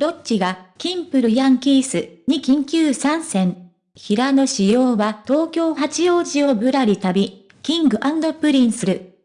ロッチが、キンプるヤンキースに緊急参戦。平野紫耀は東京八王子をぶらり旅、 King & Prince る。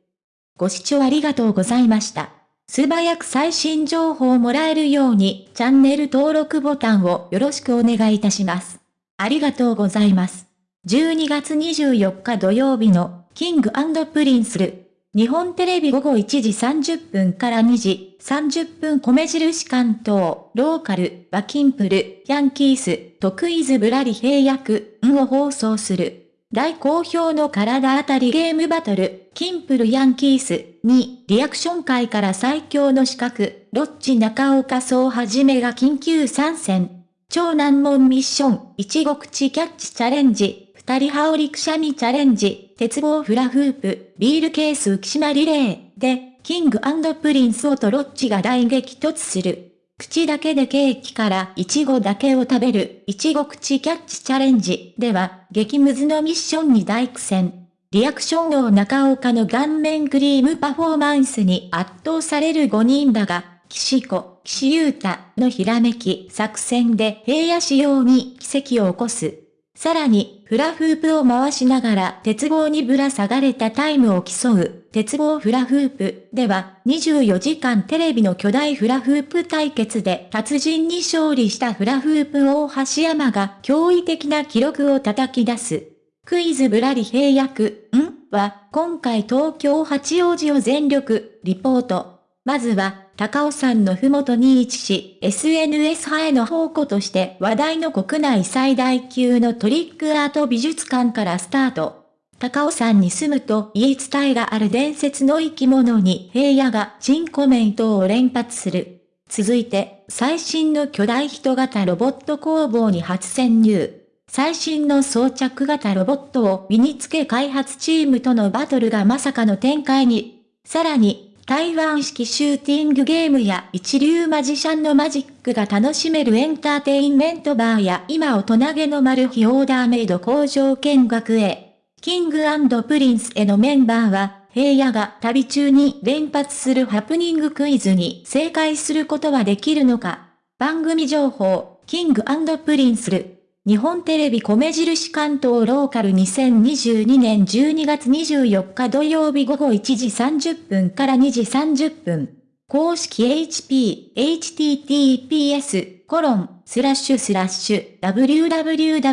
ご視聴ありがとうございました。素早く最新情報をもらえるように、チャンネル登録ボタンをよろしくお願いいたします。ありがとうございます。12月24日土曜日の、 King & Prince る。日本テレビ午後1時30分から2時30分米印関東、ローカル、バキンプル、ヤンキース、トクイズブラリ平役、んを放送する。大好評の体当たりゲームバトル、キンプルヤンキースに、リアクション会から最強の資格、ロッチ中岡総はじめが緊急参戦。超難問ミッション、いちご口キャッチチャレンジ、二人羽織くしゃみチャレンジ、鉄棒フラフープ、ビールケース浮島リレーで、キングプリンスをとロッチが大激突する。口だけでケーキからイチゴだけを食べる、イチゴ口キャッチチャレンジでは、激ムズのミッションに大苦戦。リアクション王中岡の顔面クリームパフォーマンスに圧倒される5人だが、岸子、岸優太のひらめき作戦で平野仕様に奇跡を起こす。さらに、フラフープを回しながら鉄棒にぶら下がれたタイムを競う、鉄棒フラフープでは、24時間テレビの巨大フラフープ対決で達人に勝利したフラフープ大橋山が驚異的な記録を叩き出す。クイズぶらり平役、ん？は、今回東京八王子を全力、リポート。まずは、高尾山のふもとに位置し、SNS 派への宝庫として話題の国内最大級のトリックアート美術館からスタート。高尾山に住むと言い伝えがある伝説の生き物に平野が珍コメントを連発する。続いて、最新の巨大人型ロボット工房に初潜入。最新の装着型ロボットを身につけ開発チームとのバトルがまさかの展開に。さらに、台湾式シューティングゲームや一流マジシャンのマジックが楽しめるエンターテインメントバーや今大人気のマル秘オーダーメイド工場見学へ。 King & Princeのメンバーは、平野が旅中に連発するハプニングクイズに正解することはできるのか番組情報、 King & Princeる。日本テレビ米印関東ローカル2022年12月24日土曜日午後1時30分から2時30分。公式 HP、https、コロン、スラッシュスラッシュ、www.ntv.co.jp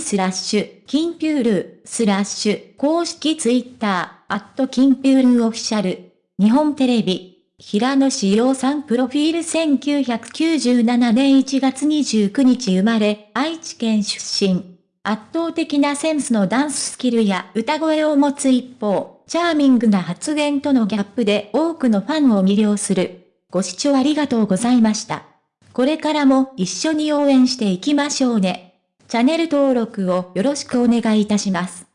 スラッシュ、キンピュール、スラッシュ、公式ツイッター、アットキンピュール official、日本テレビ、平野紫耀さんプロフィール1997年1月29日生まれ、愛知県出身。圧倒的なセンスのダンススキルや歌声を持つ一方、チャーミングな発言とのギャップで多くのファンを魅了する。ご視聴ありがとうございました。これからも一緒に応援していきましょうね。チャンネル登録をよろしくお願いいたします。